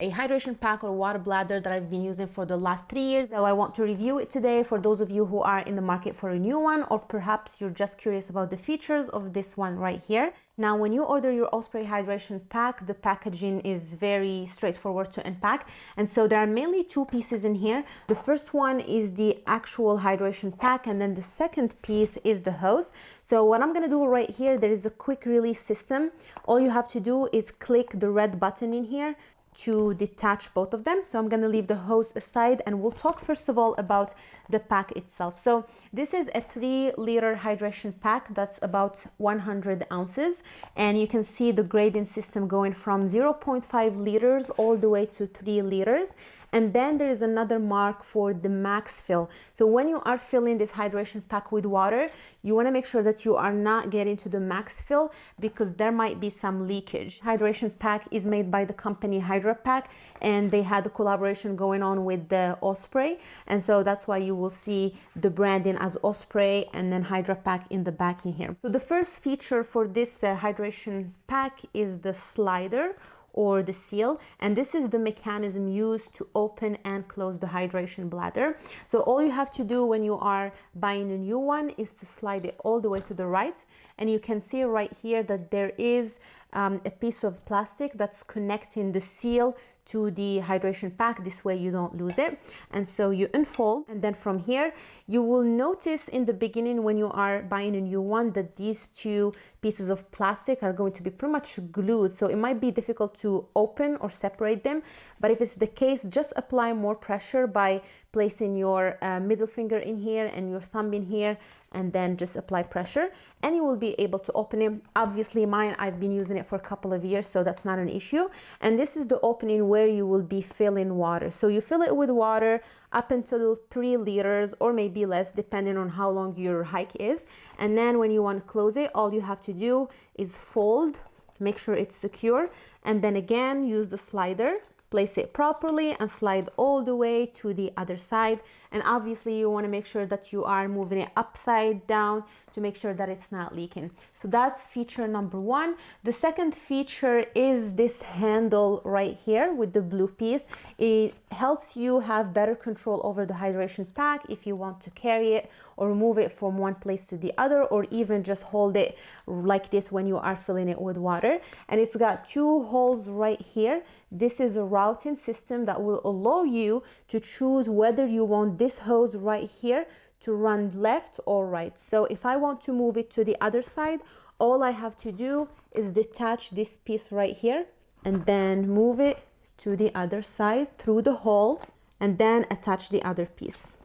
a hydration pack or water bladder that I've been using for the last three years. So I want to review it today for those of you who are in the market for a new one, or perhaps you're just curious about the features of this one right here. Now, when you order your Osprey hydration pack, the packaging is very straightforward to unpack. And so there are mainly two pieces in here. The first one is the actual hydration pack, and then the second piece is the hose. So what I'm gonna do right here, there is a quick release system. All you have to do is click the red button in here to detach both of them. So I'm going to leave the hose aside and we'll talk first of all about the pack itself. So this is a three liter hydration pack that's about 100 ounces and you can see the grading system going from 0.5 liters all the way to three liters. And then there is another mark for the max fill. So when you are filling this hydration pack with water, you want to make sure that you are not getting to the max fill because there might be some leakage. Hydration pack is made by the company Hydrapak and they had a collaboration going on with the Osprey. And so that's why you will see the branding as Osprey and then Hydrapak in the back in here. So the first feature for this uh, hydration pack is the slider or the seal. And this is the mechanism used to open and close the hydration bladder. So all you have to do when you are buying a new one is to slide it all the way to the right. And you can see right here that there is um, a piece of plastic that's connecting the seal to the hydration pack. This way you don't lose it. And so you unfold. And then from here you will notice in the beginning when you are buying a new one that these two pieces of plastic are going to be pretty much glued. So it might be difficult to open or separate them. But if it's the case just apply more pressure by placing your uh, middle finger in here and your thumb in here and then just apply pressure and you will be able to open it. Obviously mine, I've been using it for a couple of years, so that's not an issue. And this is the opening where you will be filling water. So you fill it with water up until three liters or maybe less, depending on how long your hike is. And then when you want to close it, all you have to do is fold, make sure it's secure. And then again, use the slider place it properly and slide all the way to the other side and obviously you want to make sure that you are moving it upside down to make sure that it's not leaking. So that's feature number one. The second feature is this handle right here with the blue piece. It helps you have better control over the hydration pack if you want to carry it or move it from one place to the other or even just hold it like this when you are filling it with water. And it's got two holes right here. This is a routing system that will allow you to choose whether you want this hose right here to run left or right. So if I want to move it to the other side, all I have to do is detach this piece right here and then move it to the other side through the hole and then attach the other piece.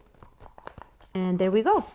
And there we go.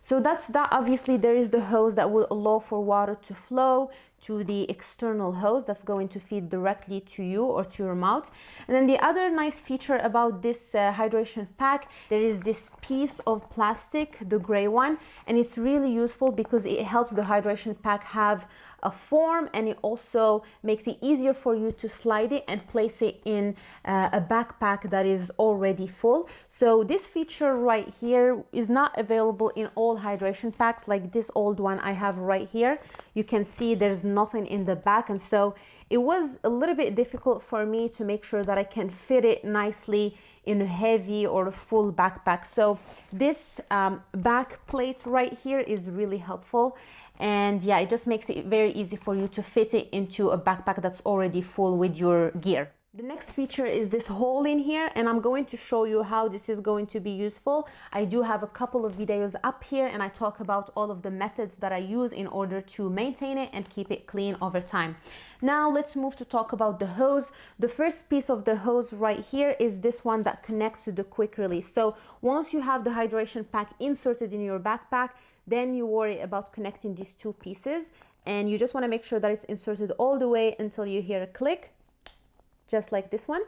So that's that. Obviously, there is the hose that will allow for water to flow to the external hose that's going to feed directly to you or to your mouth. And then the other nice feature about this uh, hydration pack, there is this piece of plastic, the gray one, and it's really useful because it helps the hydration pack have a form and it also makes it easier for you to slide it and place it in uh, a backpack that is already full. So this feature right here is not available in all hydration packs like this old one I have right here. You can see there's nothing in the back and so it was a little bit difficult for me to make sure that I can fit it nicely in a heavy or a full backpack. So this um, back plate right here is really helpful. And yeah, it just makes it very easy for you to fit it into a backpack that's already full with your gear. The next feature is this hole in here and I'm going to show you how this is going to be useful. I do have a couple of videos up here and I talk about all of the methods that I use in order to maintain it and keep it clean over time. Now let's move to talk about the hose. The first piece of the hose right here is this one that connects to the quick release. So once you have the hydration pack inserted in your backpack, then you worry about connecting these two pieces and you just want to make sure that it's inserted all the way until you hear a click just like this one.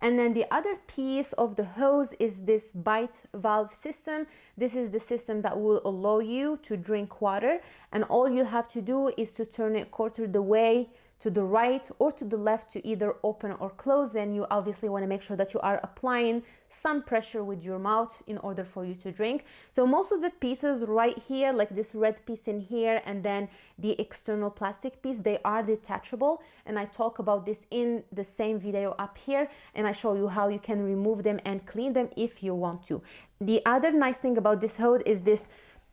And then the other piece of the hose is this bite valve system. This is the system that will allow you to drink water. And all you have to do is to turn it quarter the way to the right or to the left to either open or close, then you obviously want to make sure that you are applying some pressure with your mouth in order for you to drink. So most of the pieces right here, like this red piece in here and then the external plastic piece, they are detachable. And I talk about this in the same video up here and I show you how you can remove them and clean them if you want to. The other nice thing about this hose is this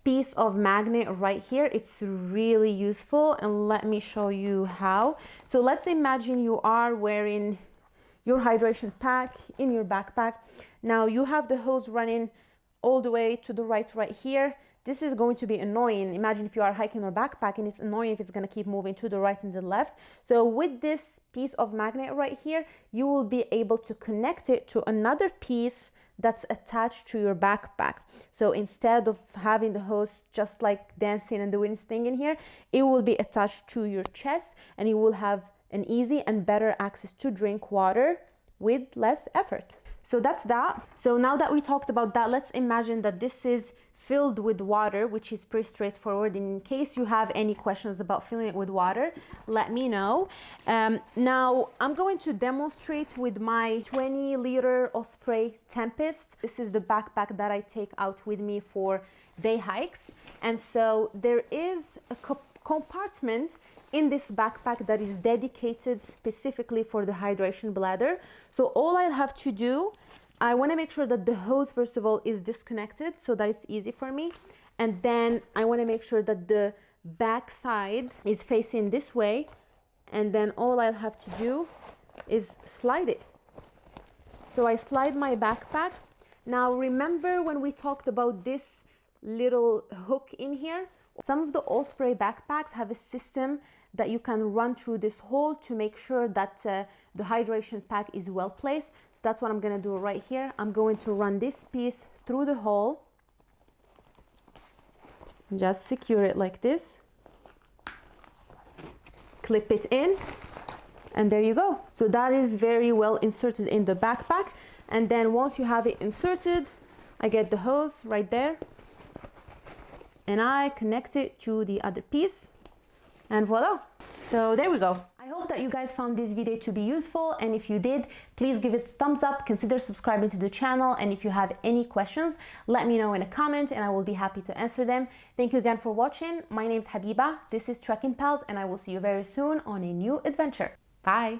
piece of magnet right here. It's really useful and let me show you how. So let's imagine you are wearing your hydration pack in your backpack. Now you have the hose running all the way to the right right here. This is going to be annoying. Imagine if you are hiking or backpacking it's annoying if it's going to keep moving to the right and the left. So with this piece of magnet right here you will be able to connect it to another piece that's attached to your backpack. So instead of having the hose just like dancing and doing its thing in here, it will be attached to your chest and you will have an easy and better access to drink water with less effort. So that's that. So now that we talked about that, let's imagine that this is filled with water, which is pretty straightforward. In case you have any questions about filling it with water, let me know. Um, now I'm going to demonstrate with my 20 liter Osprey Tempest. This is the backpack that I take out with me for day hikes. And so there is a compartment in this backpack that is dedicated specifically for the hydration bladder. So all I'll have to do, I want to make sure that the hose, first of all, is disconnected so that it's easy for me. And then I want to make sure that the back side is facing this way. And then all I'll have to do is slide it. So I slide my backpack. Now remember when we talked about this little hook in here. Some of the Osprey backpacks have a system that you can run through this hole to make sure that uh, the hydration pack is well placed. So That's what I'm gonna do right here. I'm going to run this piece through the hole. Just secure it like this. Clip it in and there you go. So that is very well inserted in the backpack. And then once you have it inserted, I get the hose right there and I connect it to the other piece and voila. So there we go. I hope that you guys found this video to be useful and if you did, please give it a thumbs up, consider subscribing to the channel and if you have any questions, let me know in a comment and I will be happy to answer them. Thank you again for watching. My name is Habiba, this is Trekking Pals and I will see you very soon on a new adventure. Bye!